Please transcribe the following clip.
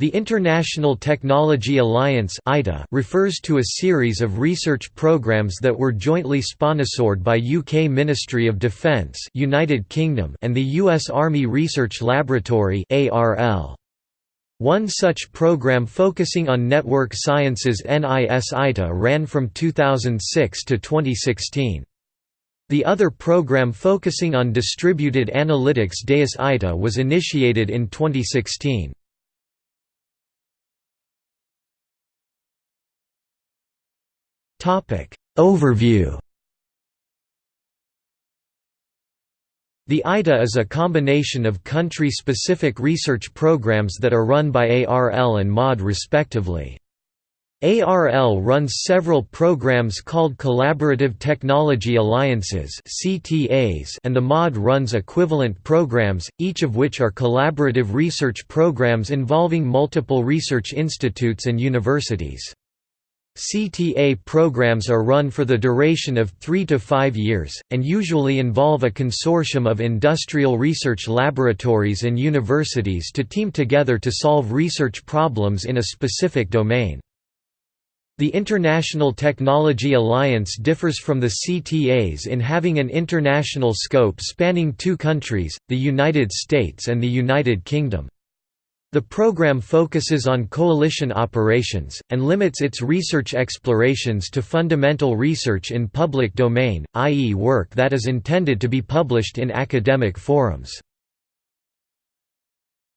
The International Technology Alliance refers to a series of research programs that were jointly sponsored by UK Ministry of Defence United Kingdom and the US Army Research Laboratory One such program focusing on network sciences NIS ITA ran from 2006 to 2016. The other program focusing on distributed analytics DAIS ITA was initiated in 2016. Overview The ITA is a combination of country-specific research programs that are run by ARL and MOD respectively. ARL runs several programs called Collaborative Technology Alliances and the MOD runs equivalent programs, each of which are collaborative research programs involving multiple research institutes and universities. CTA programs are run for the duration of three to five years, and usually involve a consortium of industrial research laboratories and universities to team together to solve research problems in a specific domain. The International Technology Alliance differs from the CTAs in having an international scope spanning two countries, the United States and the United Kingdom. The program focuses on coalition operations, and limits its research explorations to fundamental research in public domain, i.e. work that is intended to be published in academic forums.